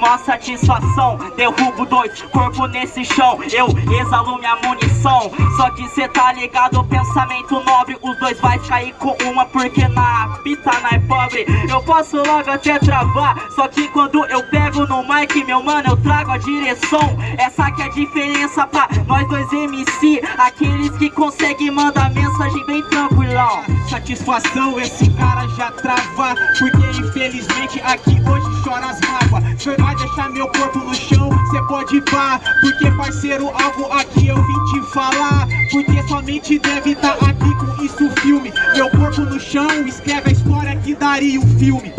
mó satisfação Derrubo dois corpos nesse chão. Eu exalo minha munição Só que cê tá ligado, pensamento nobre Os dois vai cair com uma porque na pita não é pobre. Eu posso logo até travar Só que quando eu pego no mic, meu mano, eu trago a direção. Essa que é a diferença pra nós dois MC Aqueles que conseguem mandar mensagem bem tranquilão. Satisfação, esse cara já trava porque infelizmente aqui hoje chora as vai deixar meu corpo no chão, cê pode pá. Porque parceiro, algo aqui eu vim te falar. Porque somente deve tá aqui com isso filme. Meu corpo no chão, escreve a história que daria o um filme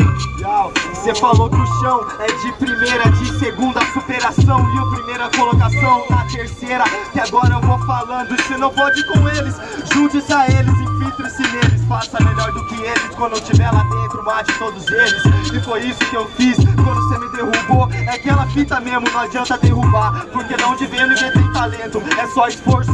Cê falou que o chão é de primeira, de segunda superação. E o primeira colocação na terceira. Que agora eu vou falando, se não pode com eles. Junte-se a eles, infiltre-se neles Faça melhor do que eles. Quando eu estiver lá dentro Mate todos eles. E foi isso que eu fiz. Quando cê me derrubou É aquela fita mesmo, não adianta derrubar Porque de onde vem ninguém tem talento, é só esforço.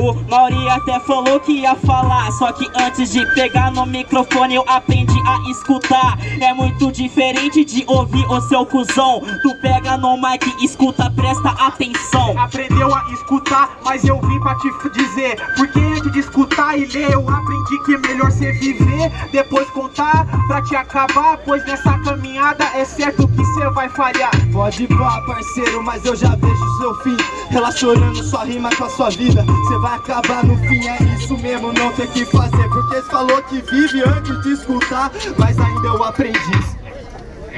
O Mauri até falou que ia falar Só que antes de pegar no microfone eu aprendi a escutar. É muito diferente de ouvir o seu cuzão. Tu pega no mic, escuta, presta atenção. Aprendeu a escutar, mas eu vim pra te dizer Porque antes de escutar e ler eu aprendi que é melhor você viver Depois contar pra te acabar Pois nessa caminhada é certo que você vai falhar. Pode pá parceiro, mas eu já vejo seu fim. Relacionando sua rima com a sua vida Você vai acabar no fim, é isso mesmo, não tem que fazer Porque você falou que vive antes de escutar Mas ainda eu aprendi